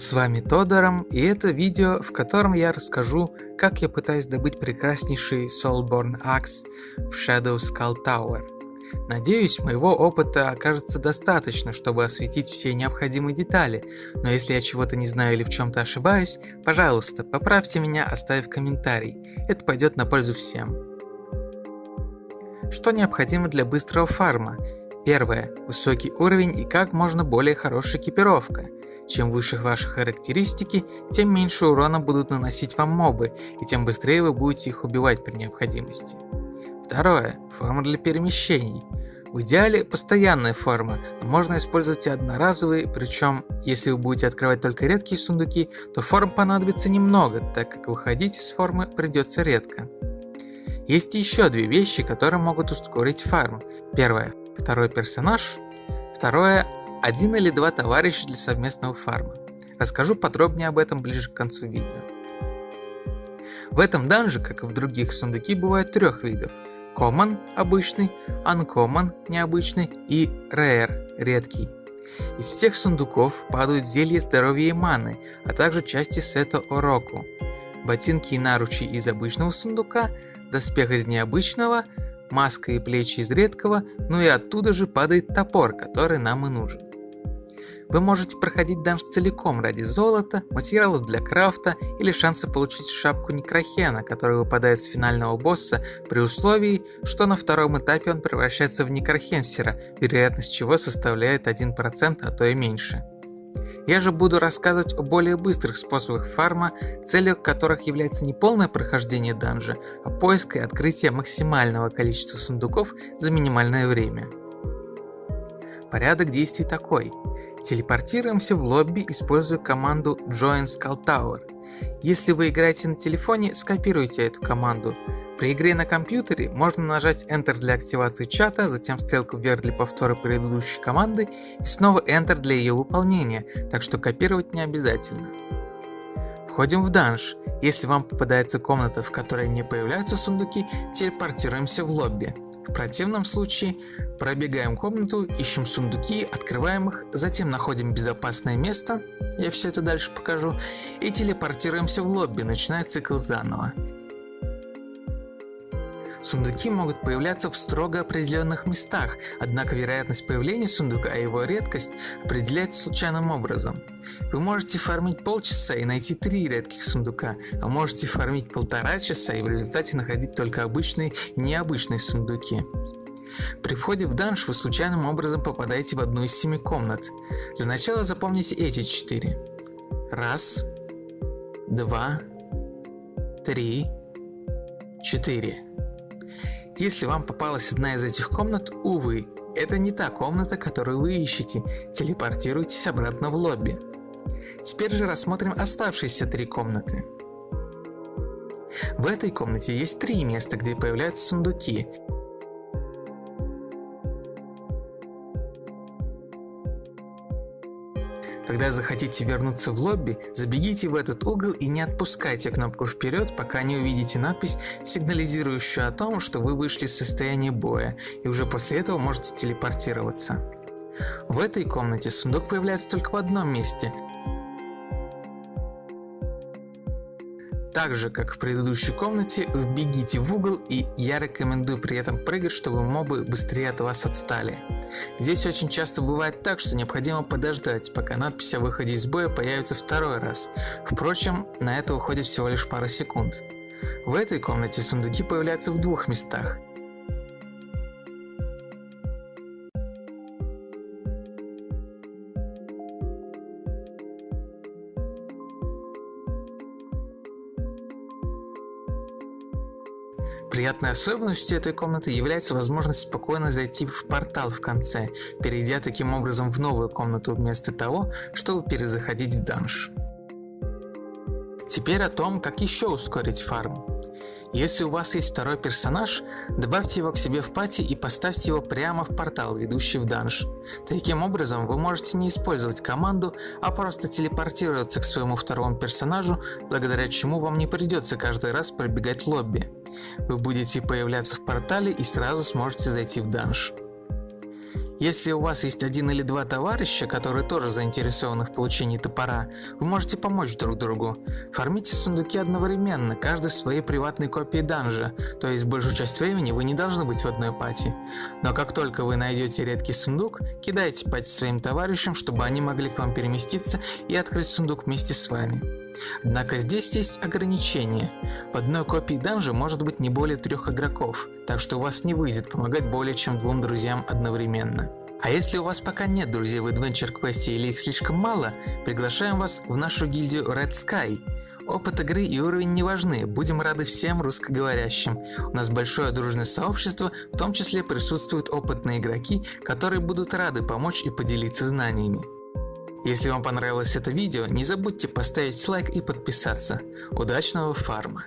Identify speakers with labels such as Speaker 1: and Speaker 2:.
Speaker 1: С вами Тодором, и это видео, в котором я расскажу, как я пытаюсь добыть прекраснейший Soulborn Axe в Shadow Skull Tower. Надеюсь, моего опыта окажется достаточно, чтобы осветить все необходимые детали, но если я чего-то не знаю или в чем-то ошибаюсь, пожалуйста, поправьте меня, оставив комментарий, это пойдет на пользу всем. Что необходимо для быстрого фарма? Первое. Высокий уровень и как можно более хорошая экипировка – чем выше ваши характеристики, тем меньше урона будут наносить вам мобы, и тем быстрее вы будете их убивать при необходимости. Второе. Форма для перемещений. В идеале постоянная форма, но можно использовать и одноразовые, причем если вы будете открывать только редкие сундуки, то форм понадобится немного, так как выходить из формы придется редко. Есть еще две вещи, которые могут ускорить фарм. Первое – второй персонаж. Второе один или два товарища для совместного фарма. Расскажу подробнее об этом ближе к концу видео. В этом данже, как и в других, сундуки бывают трех видов. Common – обычный, Uncommon – необычный и Rare – редкий. Из всех сундуков падают зелья здоровья и маны, а также части сета Ороку. Ботинки и наручи из обычного сундука, доспех из необычного, маска и плечи из редкого, ну и оттуда же падает топор, который нам и нужен. Вы можете проходить данж целиком ради золота, материалов для крафта или шанса получить шапку Некрахена, которая выпадает с финального босса при условии, что на втором этапе он превращается в Некрахенсера, вероятность чего составляет 1%, а то и меньше. Я же буду рассказывать о более быстрых способах фарма, целью которых является не полное прохождение данжа, а поиск и открытие максимального количества сундуков за минимальное время. Порядок действий такой. Телепортируемся в лобби, используя команду Join Skull Tower. Если вы играете на телефоне, скопируйте эту команду. При игре на компьютере можно нажать Enter для активации чата, затем стрелку вверх для повтора предыдущей команды и снова Enter для ее выполнения, так что копировать не обязательно. Входим в данж. Если вам попадается комната, в которой не появляются сундуки, телепортируемся в лобби. В противном случае пробегаем комнату, ищем сундуки, открываем их, затем находим безопасное место, я все это дальше покажу, и телепортируемся в лобби, начиная цикл заново. Сундуки могут появляться в строго определенных местах, однако вероятность появления сундука и его редкость определяется случайным образом. Вы можете фармить полчаса и найти три редких сундука, а можете фармить полтора часа и в результате находить только обычные и необычные сундуки. При входе в данж вы случайным образом попадаете в одну из семи комнат. Для начала запомните эти четыре. Раз, два, три, четыре. Если вам попалась одна из этих комнат, увы, это не та комната, которую вы ищете, телепортируйтесь обратно в лобби. Теперь же рассмотрим оставшиеся три комнаты. В этой комнате есть три места, где появляются сундуки, Когда захотите вернуться в лобби, забегите в этот угол и не отпускайте кнопку вперед, пока не увидите надпись, сигнализирующую о том, что вы вышли из состояния боя, и уже после этого можете телепортироваться. В этой комнате сундук появляется только в одном месте, Так же, как в предыдущей комнате, вбегите в угол и я рекомендую при этом прыгать, чтобы мобы быстрее от вас отстали. Здесь очень часто бывает так, что необходимо подождать, пока надпись о выходе из боя появится второй раз. Впрочем, на это уходит всего лишь пара секунд. В этой комнате сундуки появляются в двух местах. Приятной особенностью этой комнаты является возможность спокойно зайти в портал в конце, перейдя таким образом в новую комнату вместо того, чтобы перезаходить в данж. Теперь о том, как еще ускорить фарм. Если у вас есть второй персонаж, добавьте его к себе в пати и поставьте его прямо в портал, ведущий в данж. Таким образом, вы можете не использовать команду, а просто телепортироваться к своему второму персонажу, благодаря чему вам не придется каждый раз пробегать лобби. Вы будете появляться в портале и сразу сможете зайти в данж. Если у вас есть один или два товарища, которые тоже заинтересованы в получении топора, вы можете помочь друг другу. Фармите сундуки одновременно, каждый в своей приватной копии данжа, то есть большую часть времени вы не должны быть в одной пати. Но как только вы найдете редкий сундук, кидайте пати своим товарищам, чтобы они могли к вам переместиться и открыть сундук вместе с вами. Однако здесь есть ограничения. В одной копии данжа может быть не более трех игроков, так что у вас не выйдет помогать более чем двум друзьям одновременно. А если у вас пока нет друзей в Adventure Quest или их слишком мало, приглашаем вас в нашу гильдию Red Sky. Опыт игры и уровень не важны, будем рады всем русскоговорящим. У нас большое дружное сообщество, в том числе присутствуют опытные игроки, которые будут рады помочь и поделиться знаниями. Если вам понравилось это видео, не забудьте поставить лайк и подписаться. Удачного фарма!